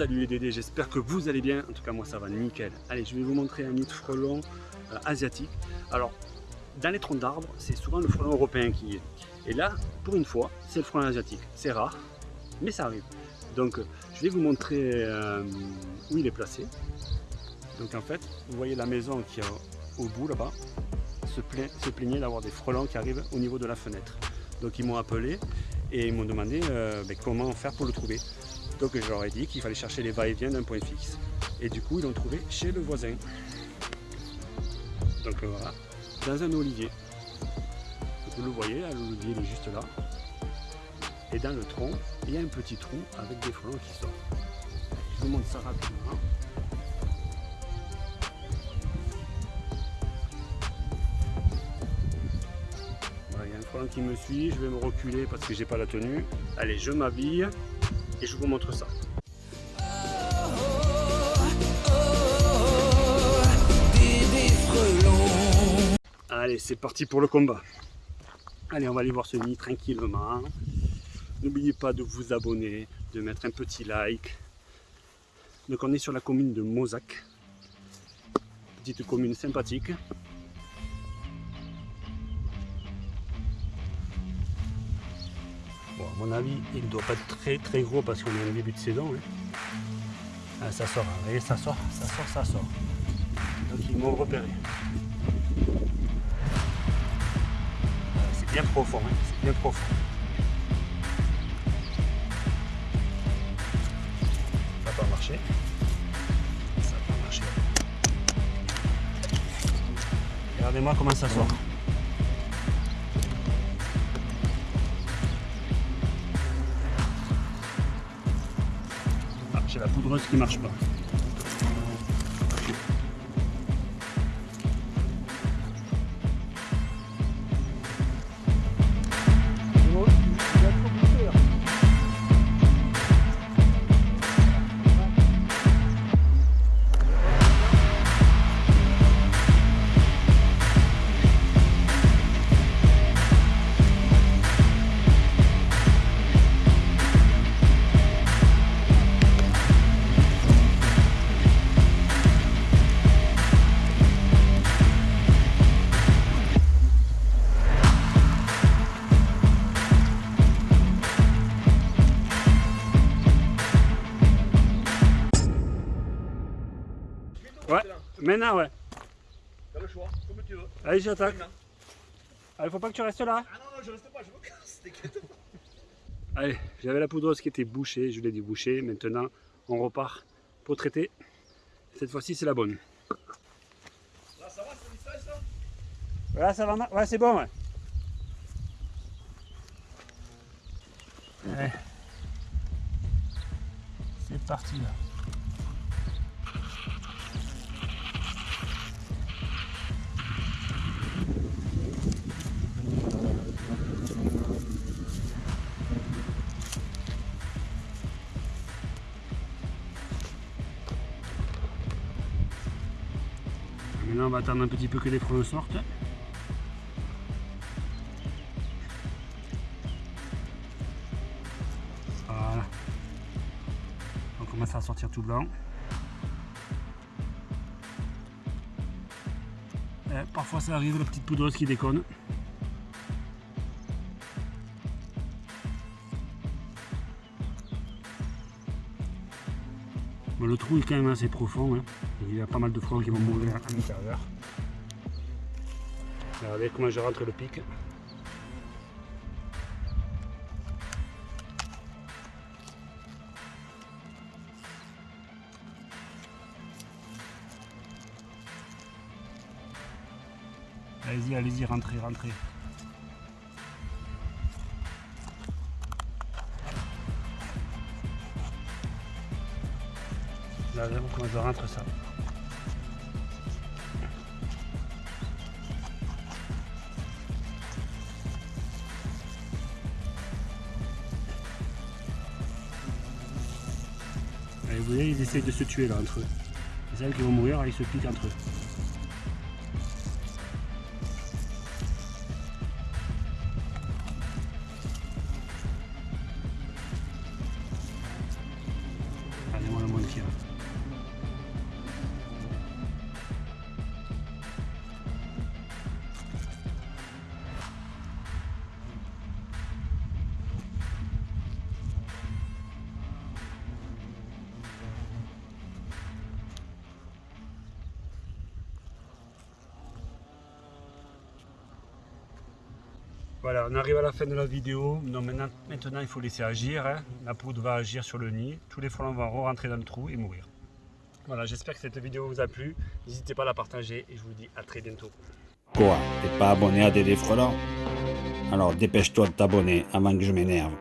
Salut les Dédés, j'espère que vous allez bien. En tout cas, moi ça va nickel. Allez, je vais vous montrer un nid de frelon euh, asiatique. Alors, dans les troncs d'arbres, c'est souvent le frelon européen qui est. Et là, pour une fois, c'est le frelon asiatique. C'est rare, mais ça arrive. Donc, je vais vous montrer euh, où il est placé. Donc en fait, vous voyez la maison qui est au bout là-bas, se, plaignait d'avoir des frelons qui arrivent au niveau de la fenêtre. Donc ils m'ont appelé et ils m'ont demandé euh, ben, comment faire pour le trouver. Donc je leur ai dit qu'il fallait chercher les va-et-vient d'un point fixe. Et du coup, ils l'ont trouvé chez le voisin. Donc euh, voilà, dans un olivier. vous le voyez, l'olivier est juste là. Et dans le tronc, il y a un petit trou avec des frelons qui sortent. Je vous montre ça rapidement. qui me suit, je vais me reculer parce que j'ai pas la tenue. Allez, je m'habille et je vous montre ça. Allez, c'est parti pour le combat. Allez, on va aller voir ce nid tranquillement. N'oubliez pas de vous abonner, de mettre un petit like. Donc on est sur la commune de Mozac. Petite commune sympathique. Mon avis, il ne doit pas être très très gros parce qu'on est en début de saison. Hein. Ah, ça sort, hein. voyez, ça sort, ça sort, ça sort. Donc ils m'ont repéré. C'est bien profond, hein. c'est bien profond. Ça va pas marcher. Ça va pas marcher. Regardez-moi comment ça sort. J'ai la poudreuse qui marche pas. Maintenant ouais. T'as le choix, comme tu veux. Allez, j'attaque. Allez, faut pas que tu restes là. Ah non, non, je reste pas, je me casse, t'inquiète pas. Allez, j'avais la poudreuse qui était bouchée, je l'ai débouchée. Maintenant, on repart pour traiter. Cette fois-ci, c'est la bonne. Là, ça va, c'est message ça Voilà, ça va, ouais, c'est bon, ouais. Allez. C'est parti là. Maintenant on va attendre un petit peu que les frelons sortent. Voilà. On commence à sortir tout blanc. Parfois ça arrive la petite poudreuse qui déconne. Le trou est quand même assez profond. Hein. Il y a pas mal de frelons qui vont mourir à l'intérieur. Regardez comment je rentre le pic? Allez-y, allez-y, rentrez, rentrez. Je rentre ça. vous voyez, ils essayent de se tuer là entre eux. Les celles qui vont mourir, ils se piquent entre eux. Allez, moi, moi tranquille. Voilà, on arrive à la fin de la vidéo. Donc maintenant, maintenant il faut laisser agir. hein. La poudre va agir sur le nid. Tous les frelons vont rentrer dans le trou et mourir. Voilà, j'espère que cette vidéo vous a plu. N'hésitez pas à la partager et je vous dis à très bientôt. Quoi T'es pas abonné à Dédé Frelon? Alors dépêche-toi de t'abonner avant que je m'énerve.